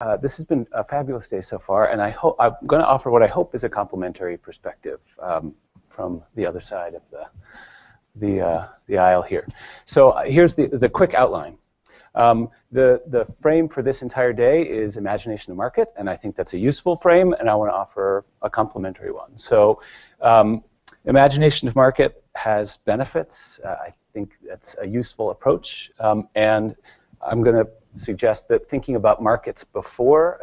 uh, this has been a fabulous day so far, and I hope I'm going to offer what I hope is a complementary perspective um, from the other side of the the uh, the aisle here. So uh, here's the the quick outline. Um, the the frame for this entire day is imagination of market, and I think that's a useful frame, and I want to offer a complementary one. So um, imagination of market has benefits. Uh, I think that's a useful approach, um, and I'm going to suggest that thinking about markets before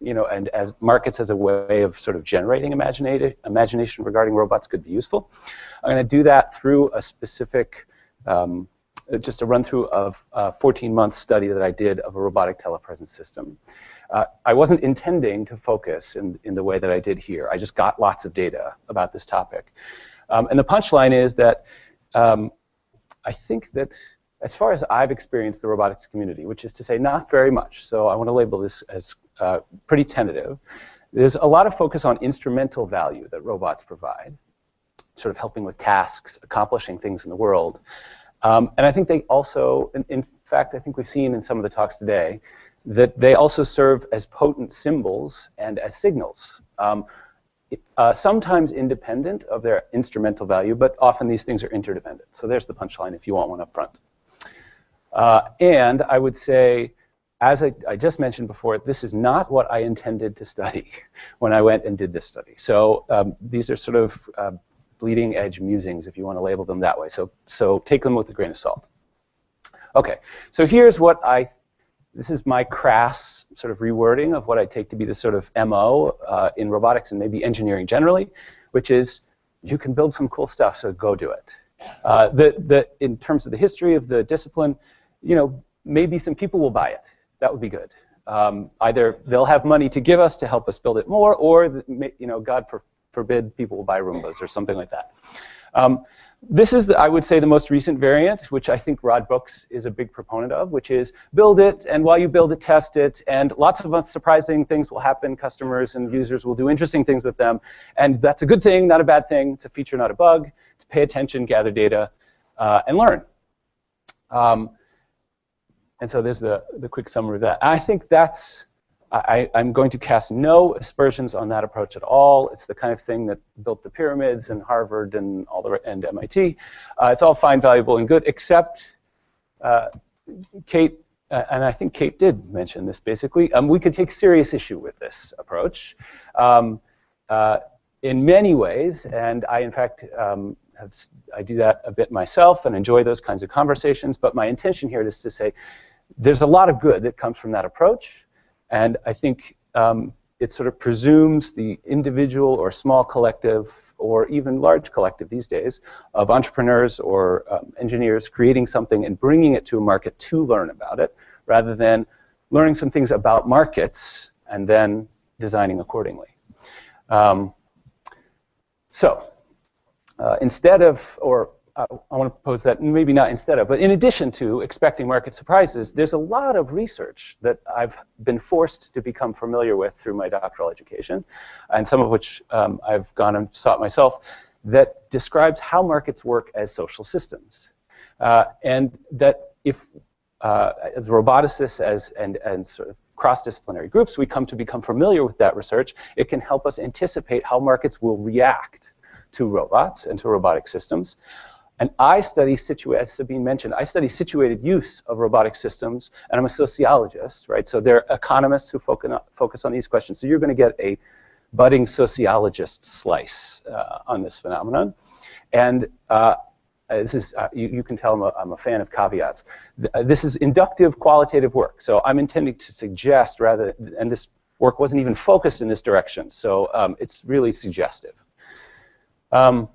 you know, and as markets as a way of sort of generating imagination regarding robots could be useful. I'm going to do that through a specific, um, just a run through of a 14-month study that I did of a robotic telepresence system. Uh, I wasn't intending to focus in, in the way that I did here. I just got lots of data about this topic. Um, and the punchline is that um, I think that as far as I've experienced the robotics community, which is to say not very much, so I want to label this as uh, pretty tentative, there's a lot of focus on instrumental value that robots provide, sort of helping with tasks, accomplishing things in the world. Um, and I think they also, in, in, fact, I think we've seen in some of the talks today, that they also serve as potent symbols and as signals. Um, uh, sometimes independent of their instrumental value, but often these things are interdependent. So there's the punchline if you want one up front. Uh, and I would say, as I, I, just mentioned before, this is not what I intended to study when I went and did this study. So um, these are sort of uh, bleeding edge musings, if you want to label them that way. So, so take them with a grain of salt. Okay, so here's what I, this is my crass sort of rewording of what I take to be the sort of MO uh, in robotics and maybe engineering generally, which is you can build some cool stuff, so go do it. Uh, the, the, in terms of the history of the discipline, you know, maybe some people will buy it. That would be good. Um, either they'll have money to give us to help us build it more, or you know, God for, forbid, people will buy Roombas or something like that. Um, this is, the, I would say, the most recent variant, which I think Rod Brooks is a big proponent of, which is build it, and while you build it, test it, and lots of surprising things will happen. Customers and users will do interesting things with them, and that's a good thing, not a bad thing. It's a feature, not a bug. To pay attention, gather data, uh, and learn. Um, and so there's the, the quick summary of that. I think that's, I, am going to cast no aspersions on that approach at all. It's the kind of thing that built the pyramids and Harvard and all the and MIT. Uh, it's all fine, valuable, and good, except uh, Kate, uh, and I think Kate did mention this basically. Um, we could take serious issue with this approach um, uh, in many ways, and I in fact um, have, I do that a bit myself and enjoy those kinds of conversations. But my intention here is to say there's a lot of good that comes from that approach, and I think um, it sort of presumes the individual or small collective or even large collective these days of entrepreneurs or um, engineers creating something and bringing it to a market to learn about it, rather than learning some things about markets and then designing accordingly. Um, so uh, instead of, or uh, I want to propose that maybe not instead of, but in addition to expecting market surprises, there's a lot of research that I've been forced to become familiar with through my doctoral education, and some of which um, I've gone and sought myself, that describes how markets work as social systems. Uh, and that if, uh, as roboticists as, and, and sort of cross-disciplinary groups, we come to become familiar with that research, it can help us anticipate how markets will react to robots and to robotic systems. And I study, as Sabine mentioned, I study situated use of robotic systems, and I'm a sociologist, right? So there are economists who focus on these questions. So you're going to get a budding sociologist slice uh, on this phenomenon. And uh, this is, uh, you, you, can tell I'm a, I'm a fan of caveats. Uh, this is inductive qualitative work. So I'm intending to suggest rather, and this work wasn't even focused in this direction. So um, it's really suggestive. Um,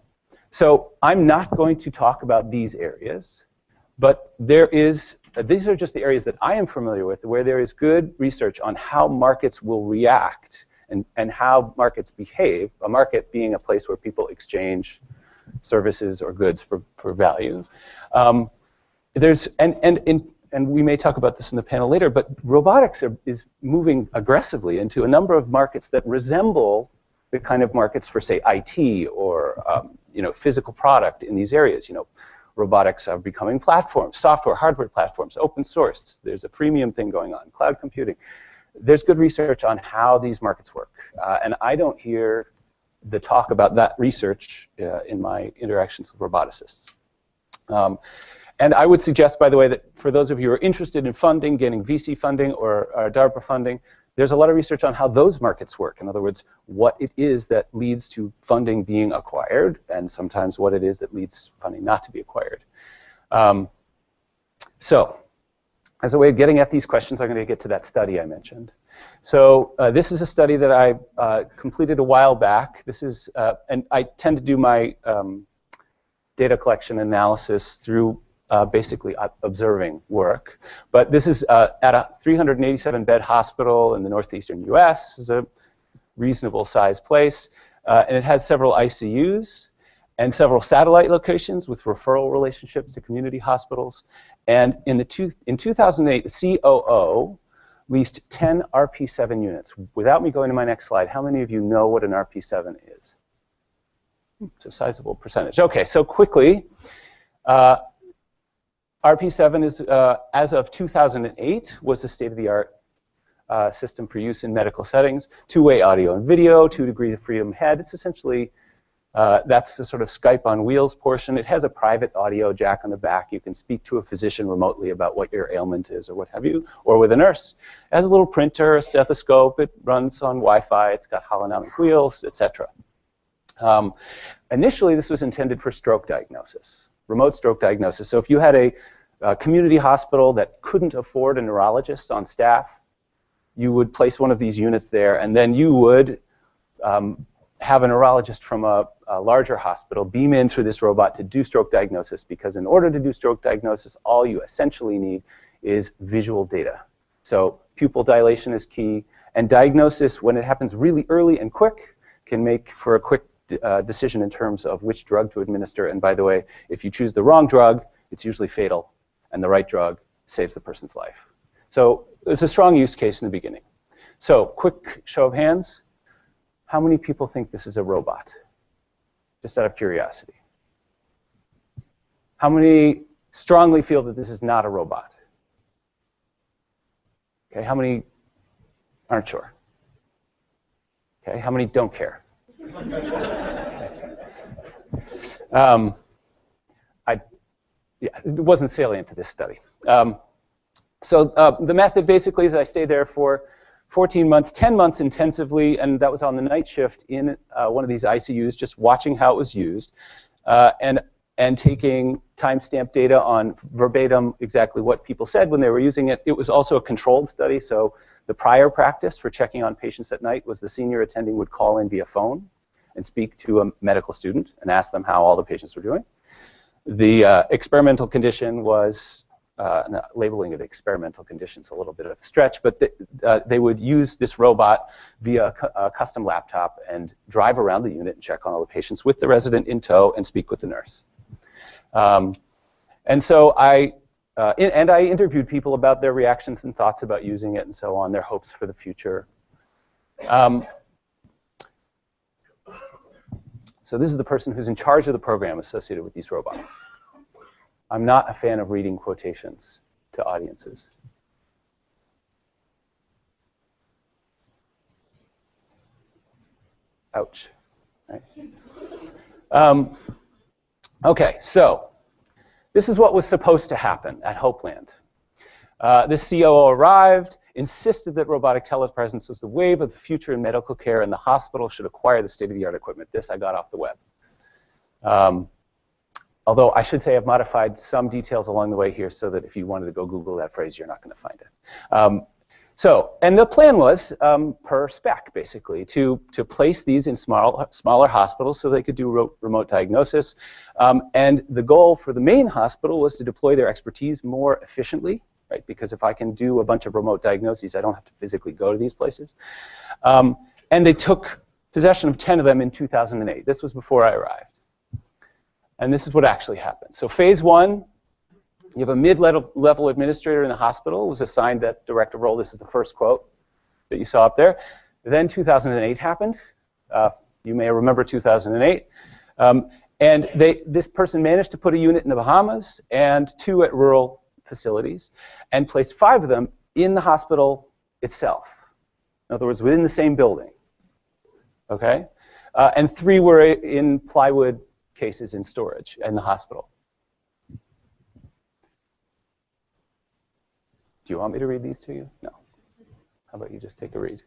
so I'm not going to talk about these areas, but there is, these are just the areas that I am familiar with where there is good research on how markets will react and, and how markets behave, a market being a place where people exchange services or goods for, for value. Um, there's, and, and, in, and we may talk about this in the panel later, but robotics are, is moving aggressively into a number of markets that resemble the kind of markets for, say, IT or um, you know, physical product in these areas. You know, robotics are becoming platforms, software, hardware platforms, open source. There's a freemium thing going on, cloud computing. there's good research on how these markets work. Uh, and I don't hear the talk about that research uh, in my interactions with roboticists. Um, and I would suggest, by the way, that for those of you who are interested in funding, getting VC funding or, or DARPA funding, there's a lot of research on how those markets work. In other words, what it is that leads to funding being acquired, and sometimes what it is that leads funding not to be acquired. Um, so, as a way of getting at these questions, I'm going to get to that study I mentioned. So uh, this is a study that I uh, completed a while back. This is, uh, and I tend to do my um, data collection analysis through uh, basically observing work. But this is uh, at a 387 bed hospital in the northeastern US. It's a reasonable sized place. Uh, and it has several ICUs and several satellite locations with referral relationships to community hospitals. And in, the two, in 2008, the COO leased 10 RP7 units. Without me going to my next slide, how many of you know what an RP7 is? It's a sizable percentage. Okay, so quickly, uh, RP7 is, uh, as of 2008, was the state-of-the-art uh, system for use in medical settings. Two-way audio and video, two degrees of freedom head. It's essentially, uh, that's the sort of Skype on wheels portion. It has a private audio jack on the back. You can speak to a physician remotely about what your ailment is or what have you, or with a nurse. It has a little printer, a stethoscope. It runs on Wi-Fi. It's got holonomic wheels, etc. Um, initially, this was intended for stroke diagnosis remote stroke diagnosis. So if you had a a community hospital that couldn't afford a neurologist on staff, you would place one of these units there, and then you would um, have a neurologist from a, a, larger hospital beam in through this robot to do stroke diagnosis, because in order to do stroke diagnosis, all you essentially need is visual data. So pupil dilation is key, and diagnosis, when it happens really early and quick, can make for a quick uh, decision in terms of which drug to administer. And by the way, if you choose the wrong drug, it's usually fatal and the right drug saves the person's life. So it's a strong use case in the beginning. So quick show of hands. How many people think this is a robot? Just out of curiosity. How many strongly feel that this is not a robot? Okay, how many aren't sure? Okay, how many don't care? um, yeah, it wasn't salient to this study. Um, so uh, the method basically is I stayed there for 14 months, 10 months intensively, and that was on the night shift in uh, one of these ICUs, just watching how it was used, uh, and and taking timestamp data on verbatim exactly what people said when they were using it. It was also a controlled study, so the prior practice for checking on patients at night was the senior attending would call in via phone and speak to a medical student and ask them how all the patients were doing. The uh, experimental condition was uh, labeling it experimental conditions a little bit of a stretch, but uh, they would use this robot via a, custom laptop and drive around the unit and check on all the patients with the resident in tow and speak with the nurse. Um, and so I, uh, in, and I interviewed people about their reactions and thoughts about using it and so on, their hopes for the future. Um, So this is the person who's in charge of the program associated with these robots. I'm not a fan of reading quotations to audiences. Ouch. Um, okay, so this is what was supposed to happen at Hopeland. Uh, this COO arrived, insisted that robotic telepresence was the wave of the future in medical care and the hospital should acquire the state-of-the-art equipment. This I got off the web. Um, although I should say I've modified some details along the way here so that if you wanted to go Google that phrase, you're not going to find it. Um, so, and the plan was, um, per spec, basically, to, to place these in small, smaller hospitals so they could do remote diagnosis. Um, and the goal for the main hospital was to deploy their expertise more efficiently right? Because if I can do a bunch of remote diagnoses, I don't have to physically go to these places. Um, and they took possession of 10 of them in 2008. This was before I arrived. And this is what actually happened. So phase one, you have a mid-level administrator in the hospital was assigned that director role. This is the first quote that you saw up there. Then 2008 happened. Uh, you may remember 2008. Um, and they, this person managed to put a unit in the Bahamas and two at rural facilities and placed five of them in the hospital itself. In other words, within the same building. Okay? Uh, and three were in plywood cases in storage in the hospital. Do you want me to read these to you? No. How about you just take a read?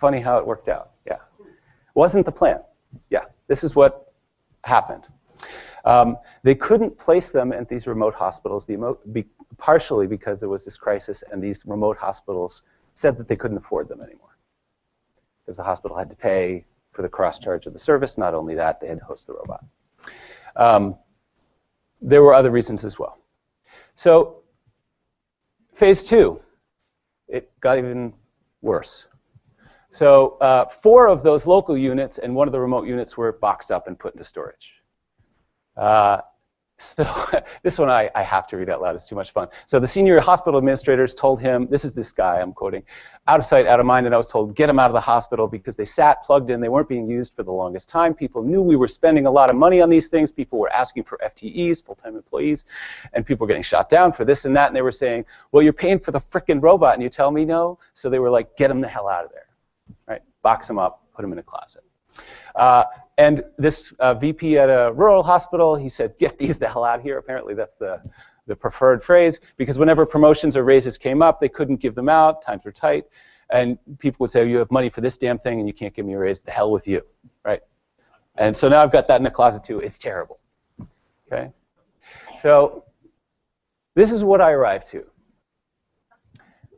Funny how it worked out. Yeah. Wasn't the plan. Yeah. This is what happened. Um, they couldn't place them at these remote hospitals, the be partially because there was this crisis, and these remote hospitals said that they couldn't afford them anymore because the hospital had to pay for the cross charge of the service. Not only that, they had to host the robot. Um, there were other reasons as well. So phase two, it got even worse. So uh, four of those local units and one of the remote units were boxed up and put into storage. Uh, so this one I, I, have to read out loud. It's too much fun. So the senior hospital administrators told him, this is this guy I'm quoting, out of sight, out of mind, and I was told, get him out of the hospital because they sat plugged in. They weren't being used for the longest time. People knew we were spending a lot of money on these things. People were asking for FTEs, full-time employees, and people were getting shot down for this and that. And they were saying, well, you're paying for the frickin' robot, and you tell me no? So they were like, get him the hell out of there, right? Box them up, put them in a closet. Uh, and this uh, VP at a rural hospital, he said, get these the hell out here. Apparently that's the, the preferred phrase, because whenever promotions or raises came up, they couldn't give them out, times were tight, and people would say, you have money for this damn thing and you can't give me a raise, the hell with you, right? And so now I've got that in the closet too. It's terrible, okay? So this is what I arrived to.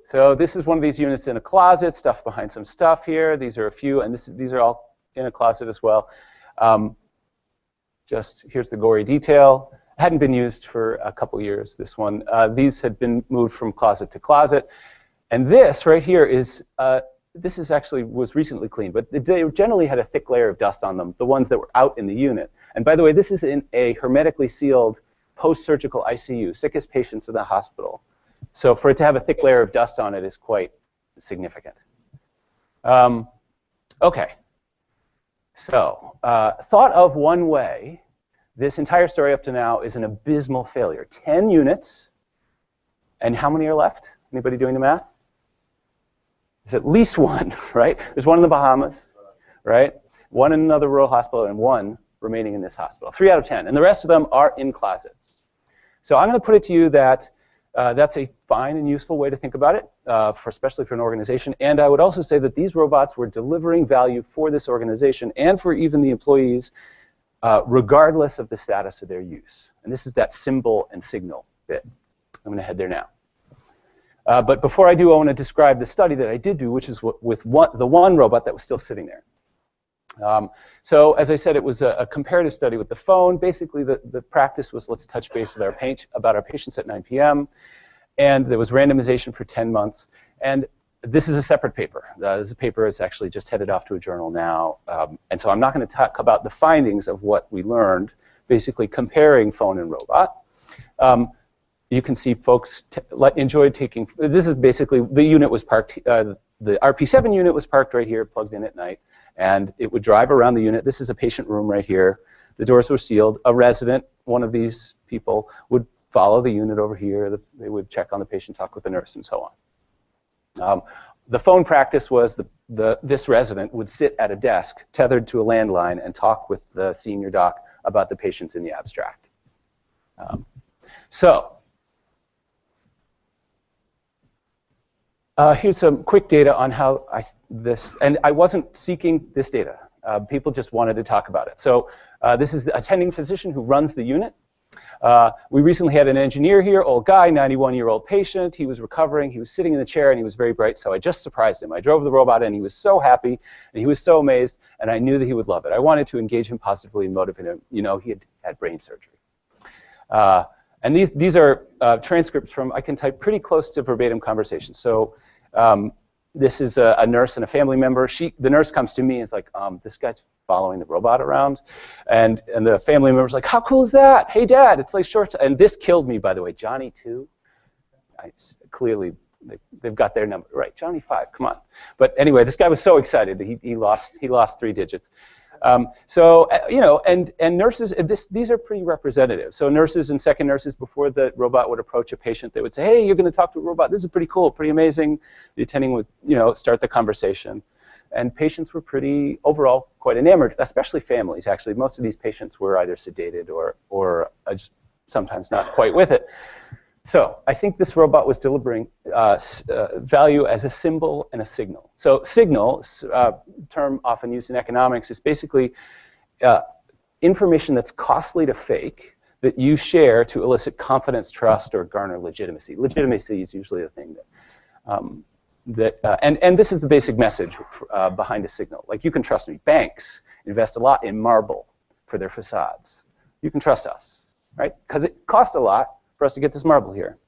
So this is one of these units in a closet, stuff behind some stuff here. These are a few, and this, these are all in a closet as well. Um, just here's the gory detail. Hadn't been used for a couple years, this one. Uh, these had been moved from closet to closet. And this right here is, uh, this is actually was recently cleaned, but they generally had a thick layer of dust on them, the ones that were out in the unit. And by the way, this is in a hermetically sealed post-surgical ICU, sickest patients in the hospital. So for it to have a thick layer of dust on it is quite significant. Um, okay, so, uh, thought of one way, this entire story up to now is an abysmal failure. 10 units, and how many are left? Anybody doing the math? There's at least one, right? There's one in the Bahamas, right? One in another rural hospital, and one remaining in this hospital. Three out of 10. And the rest of them are in closets. So I'm going to put it to you that uh, that's a fine and useful way to think about it, uh, for especially for an organization. And I would also say that these robots were delivering value for this organization and for even the employees, uh, regardless of the status of their use. And this is that symbol and signal bit. I'm going to head there now. Uh, but before I do, I want to describe the study that I did do, which is with one, the one robot that was still sitting there. Um, so as I said, it was a, a, comparative study with the phone. Basically, the, the practice was let's touch base with our about our patients at 9 p.m. And there was randomization for 10 months. And this is a separate paper. Uh, this is a paper that's actually just headed off to a journal now. Um, and so I'm not going to talk about the findings of what we learned, basically comparing phone and robot. Um, you can see folks enjoyed taking, this is basically, the unit was parked, uh, the RP7 unit was parked right here, plugged in at night and it would drive around the unit. This is a patient room right here. The doors were sealed. A resident, one of these people, would follow the unit over here. The, they would check on the patient, talk with the nurse, and so on. Um, the phone practice was the, the, this resident would sit at a desk tethered to a landline and talk with the senior doc about the patients in the abstract. Um, so uh, here's some quick data on how I this, and I wasn't seeking this data. Uh, people just wanted to talk about it. So uh, this is the attending physician who runs the unit. Uh, we recently had an engineer here, old guy, 91-year-old patient. He was recovering. He was sitting in the chair, and he was very bright, so I just surprised him. I drove the robot, and he was so happy, and he was so amazed, and I knew that he would love it. I wanted to engage him positively and motivate him. You know, he had had brain surgery. And these, these are uh, transcripts from, I can type pretty close to verbatim conversations. So um, this is a, a, nurse and a family member. She, the nurse comes to me and is like, um, this guy's following the robot around. And, and the family member's like, how cool is that? Hey, Dad, it's like short. And this killed me, by the way. Johnny 2, I, clearly they, have got their number. Right, Johnny 5, come on. But anyway, this guy was so excited. He, he, lost, he lost three digits. Um, so uh, you know, and and nurses, this, these are pretty representative. So nurses and second nurses, before the robot would approach a patient, they would say, "Hey, you're going to talk to a robot. This is pretty cool, pretty amazing." The attending would, you know, start the conversation, and patients were pretty overall quite enamored, especially families. Actually, most of these patients were either sedated or or uh, just sometimes not quite with it. So I think this robot was delivering uh, uh, value as a symbol and a signal. So signal, uh, term often used in economics, is basically uh, information that's costly to fake that you share to elicit confidence, trust, or garner legitimacy. Legitimacy is usually the thing that, um, that uh, and, and this is the basic message uh, behind a signal. Like you can trust me. Banks invest a lot in marble for their facades. You can trust us, right? Because it costs a lot, for us to get this marble here.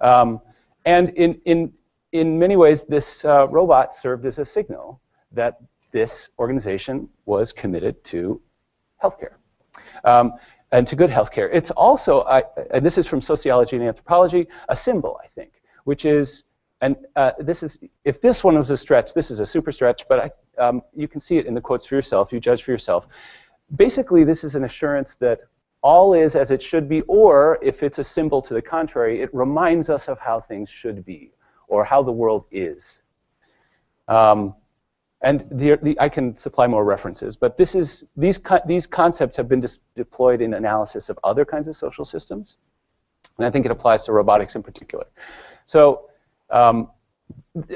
Um, and in, in, in many ways, this uh, robot served as a signal that this organization was committed to healthcare. Um, and to good healthcare. It's also, uh, and this is from sociology and anthropology, a symbol, I think, which is, and uh, this is, if this one was a stretch, this is a super stretch, but I, um, you can see it in the quotes for yourself, you judge for yourself. Basically, this is an assurance that all is as it should be, or if it's a symbol to the contrary, it reminds us of how things should be or how the world is. Um, and the, the, I can supply more references, but this is, these, co these concepts have been deployed in analysis of other kinds of social systems, and I think it applies to robotics in particular. So um,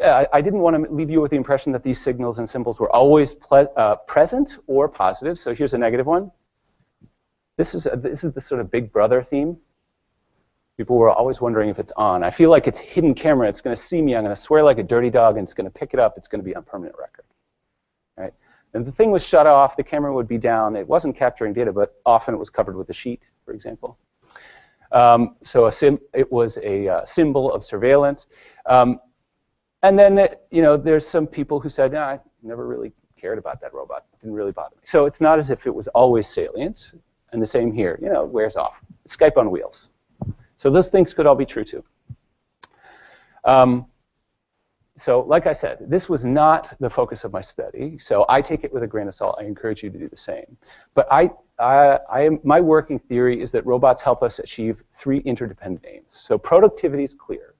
I, I, didn't want to leave you with the impression that these signals and symbols were always uh, present or positive, so here's a negative one. This is, a, this is the sort of big brother theme. People were always wondering if it's on. I feel like it's hidden camera. It's going to see me. I'm going to swear like a dirty dog, and it's going to pick it up. It's going to be on permanent record. Right? And the thing was shut off. The camera would be down. It wasn't capturing data, but often it was covered with a sheet, for example. Um, so it was a uh, symbol of surveillance. Um, and then, it, you know, there's some people who said, no, I never really cared about that robot. It didn't really bother me. So it's not as if it was always salient. And the same here, you know, it wears off. Skype on wheels. So those things could all be true too. Um, so like I said, this was not the focus of my study, so I take it with a grain of salt. I encourage you to do the same. But I, I, I am, my working theory is that robots help us achieve three interdependent aims. So productivity is clear,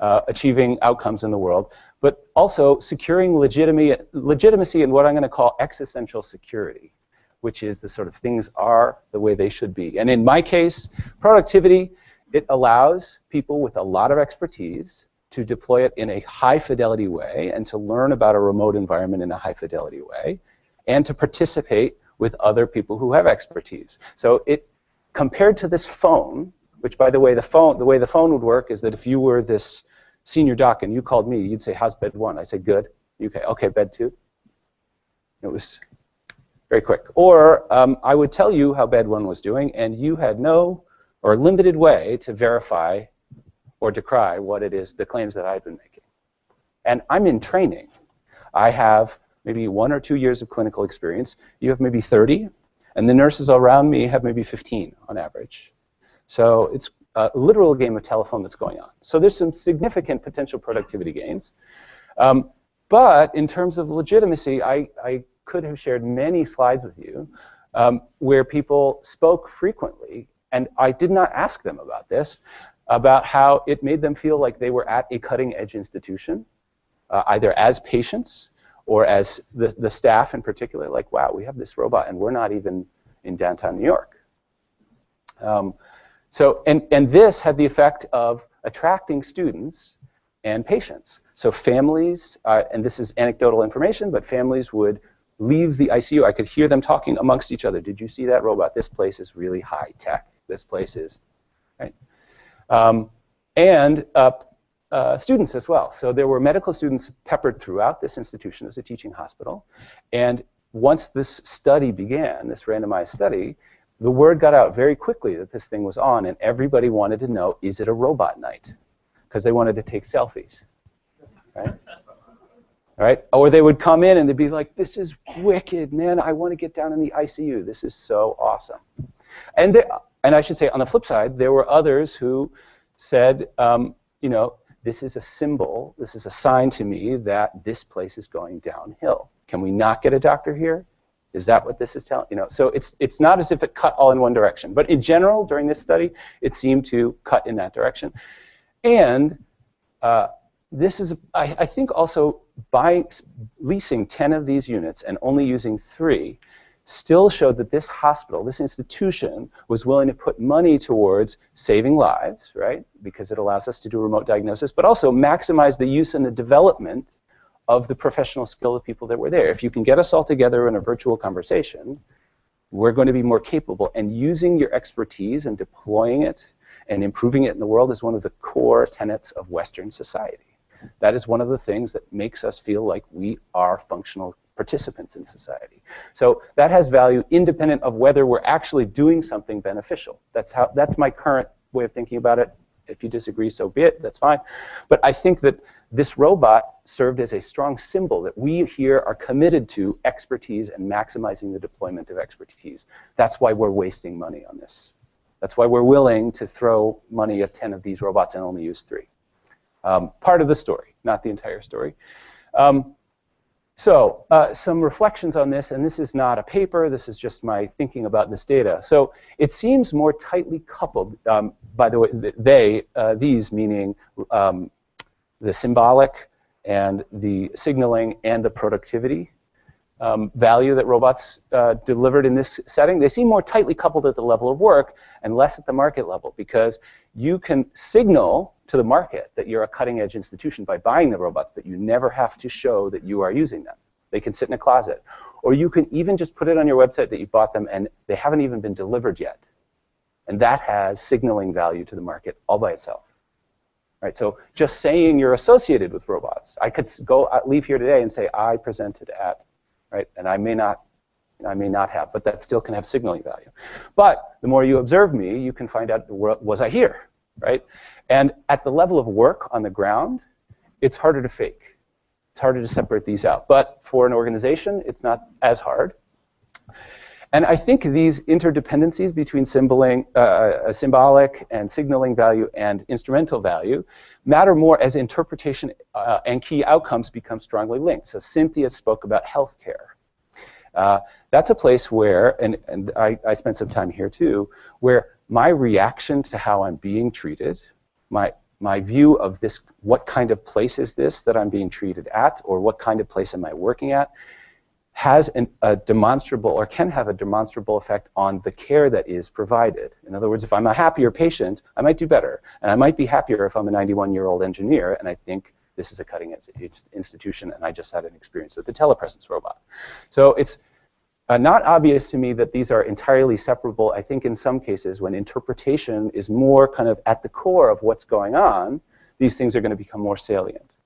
uh, achieving outcomes in the world, but also securing legitimacy and what I'm going to call existential security which is the sort of things are the way they should be. And in my case, productivity, it allows people with a lot of expertise to deploy it in a high fidelity way and to learn about a remote environment in a high fidelity way and to participate with other people who have expertise. So it compared to this phone, which by the way the phone the way the phone would work is that if you were this senior doc and you called me, you'd say, How's bed one? I say, Good. Okay, okay, bed two. It was very quick. Or um, I would tell you how bad one was doing, and you had no or limited way to verify or decry what it is, the claims that I've been making. And I'm in training. I have maybe one or two years of clinical experience. You have maybe 30, and the nurses around me have maybe 15 on average. So it's a literal game of telephone that's going on. So there's some significant potential productivity gains. Um, but in terms of legitimacy, I, I could have shared many slides with you um, where people spoke frequently, and I did not ask them about this, about how it made them feel like they were at a cutting edge institution, uh, either as patients or as the, the staff in particular, like, wow, we have this robot and we're not even in downtown New York. Um, so, and, and this had the effect of attracting students and patients. So families, uh, and this is anecdotal information, but families would leave the ICU. I could hear them talking amongst each other. Did you see that robot? This place is really high tech. This place is, right? Um, and uh, uh, students as well. So there were medical students peppered throughout this institution as a teaching hospital. And once this study began, this randomized study, the word got out very quickly that this thing was on, and everybody wanted to know, is it a robot night? Because they wanted to take selfies, right? Right? Or they would come in and they'd be like, this is wicked, man. I want to get down in the ICU. This is so awesome. And, there, and I should say, on the flip side, there were others who said, um, you know, this is a symbol, this is a sign to me that this place is going downhill. Can we not get a doctor here? Is that what this is telling? You know, so it's it's not as if it cut all in one direction, but in general, during this study, it seemed to cut in that direction. And uh, this is, I, I think, also by leasing 10 of these units and only using three, still showed that this hospital, this institution, was willing to put money towards saving lives, right? Because it allows us to do remote diagnosis, but also maximize the use and the development of the professional skill of people that were there. If you can get us all together in a virtual conversation, we're going to be more capable. And using your expertise and deploying it and improving it in the world is one of the core tenets of Western society. That is one of the things that makes us feel like we are functional participants in society. So that has value independent of whether we're actually doing something beneficial. That's how that's my current way of thinking about it. If you disagree, so be it, that's fine. But I think that this robot served as a strong symbol that we here are committed to expertise and maximizing the deployment of expertise. That's why we're wasting money on this. That's why we're willing to throw money at 10 of these robots and only use three. Um, part of the story, not the entire story. Um, so uh, some reflections on this, and this is not a paper, this is just my thinking about this data. So it seems more tightly coupled, um, by the way, they, uh, these meaning um, the symbolic and the signaling and the productivity um, value that robots uh, delivered in this setting, they seem more tightly coupled at the level of work and less at the market level because you can signal to the market that you're a cutting edge institution by buying the robots, but you never have to show that you are using them. They can sit in a closet. Or you can even just put it on your website that you bought them and they haven't even been delivered yet. And that has signaling value to the market all by itself. Right, so just saying you're associated with robots. I could go uh, leave here today and say I presented at right? And I may not, I may not have, but that still can have signaling value. But the more you observe me, you can find out was I here, right? And at the level of work on the ground, it's harder to fake. It's harder to separate these out. But for an organization, it's not as hard. And I think these interdependencies between uh, uh, symbolic and signaling value and instrumental value matter more as interpretation uh, and key outcomes become strongly linked. So Cynthia spoke about healthcare. Uh, that's a place where, and, and I, I spent some time here too, where my reaction to how I'm being treated, my, my view of this, what kind of place is this that I'm being treated at, or what kind of place am I working at, has an, a demonstrable or can have a demonstrable effect on the care that is provided. In other words, if I'm a happier patient, I might do better. And I might be happier if I'm a 91-year-old engineer and I think this is a cutting edge institution and I just had an experience with the telepresence robot. So it's uh, not obvious to me that these are entirely separable. I think in some cases when interpretation is more kind of at the core of what's going on, these things are going to become more salient.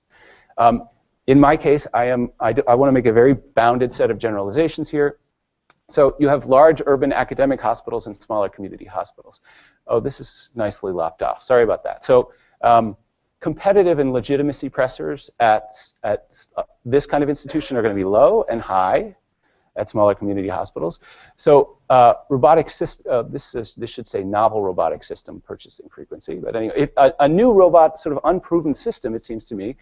Um, in my case, I, am, I, I want to make a very bounded set of generalizations here. So you have large urban academic hospitals and smaller community hospitals. Oh, this is nicely lopped off. Sorry about that. So um, competitive and legitimacy pressures at, at uh, this kind of institution are going to be low and high at smaller community hospitals. So uh, robotic system, uh, this, is, this should say novel robotic system purchasing frequency. But anyway, a, a new robot, sort of unproven system, it seems to me,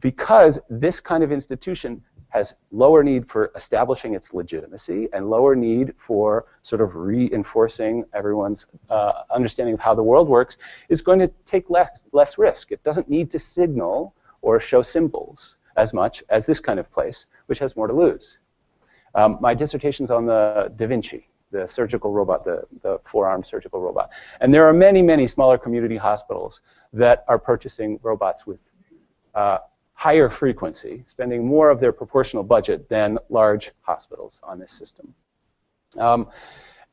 because this kind of institution has lower need for establishing its legitimacy and lower need for sort of reinforcing everyone's uh, understanding of how the world works is going to take less, less risk. It doesn't need to signal or show symbols as much as this kind of place, which has more to lose. Um, my dissertation's on the Da Vinci, the surgical robot, the, the four-arm surgical robot. And there are many, many smaller community hospitals that are purchasing robots with uh, higher frequency, spending more of their proportional budget than large hospitals on this system. Um,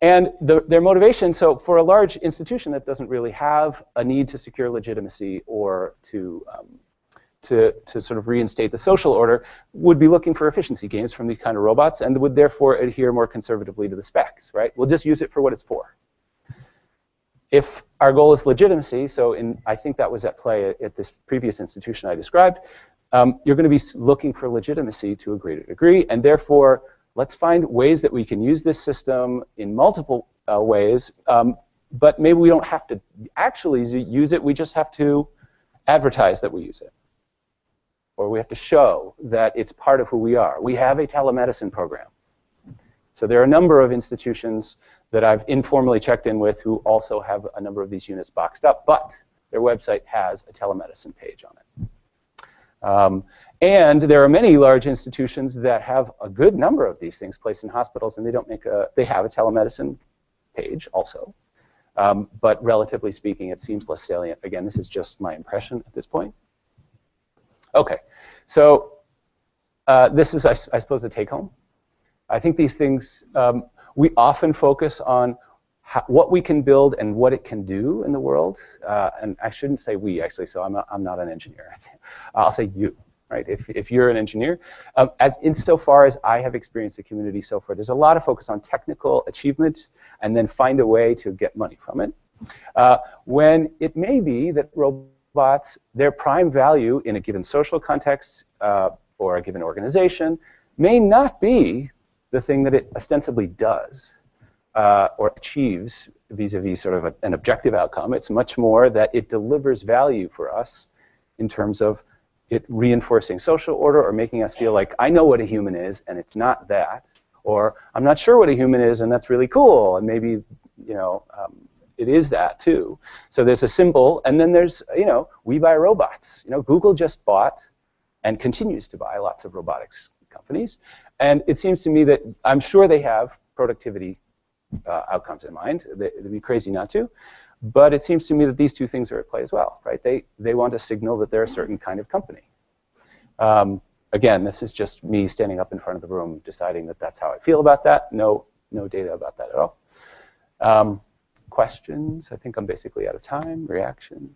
and the, their motivation, so for a large institution that doesn't really have a need to secure legitimacy or to, um, to, to sort of reinstate the social order, would be looking for efficiency gains from these kind of robots and would therefore adhere more conservatively to the specs, right? We'll just use it for what it's for. If our goal is legitimacy, so in, I think that was at play at, this previous institution I described, um, you're going to be looking for legitimacy to a greater degree, and therefore, let's find ways that we can use this system in multiple uh, ways, um, but maybe we don't have to actually use it, we just have to advertise that we use it. Or we have to show that it's part of who we are. We have a telemedicine program. So there are a number of institutions that I've informally checked in with who also have a number of these units boxed up, but their website has a telemedicine page on it. Um, and there are many large institutions that have a good number of these things placed in hospitals, and they don't make a, they have a telemedicine page also. Um, but relatively speaking, it seems less salient. Again, this is just my impression at this point. Okay, so uh, this is, I, I suppose, a take-home. I think these things, um, we often focus on how, what we can build and what it can do in the world. Uh, and I shouldn't say we, actually, so I'm not, I'm not an engineer. I'll say you, right? If, if you're an engineer. Um, as insofar as I have experienced the community so far, there's a lot of focus on technical achievement and then find a way to get money from it. Uh, when it may be that robots, their prime value in a given social context uh, or a given organization may not be the thing that it ostensibly does uh, or achieves vis-a-vis -vis sort of a, an objective outcome. It's much more that it delivers value for us in terms of it reinforcing social order or making us feel like I know what a human is and it's not that, or I'm not sure what a human is and that's really cool and maybe you know um, it is that too. So there's a symbol and then there's you know we buy robots. You know Google just bought and continues to buy lots of robotics companies and it seems to me that I'm sure they have productivity uh, outcomes in mind. They, would be crazy not to. But it seems to me that these two things are at play as well, right? They, they want to signal that they're a certain kind of company. Um, again, this is just me standing up in front of the room deciding that that's how I feel about that. No, no data about that at all. Um, questions? I think I'm basically out of time. Reactions?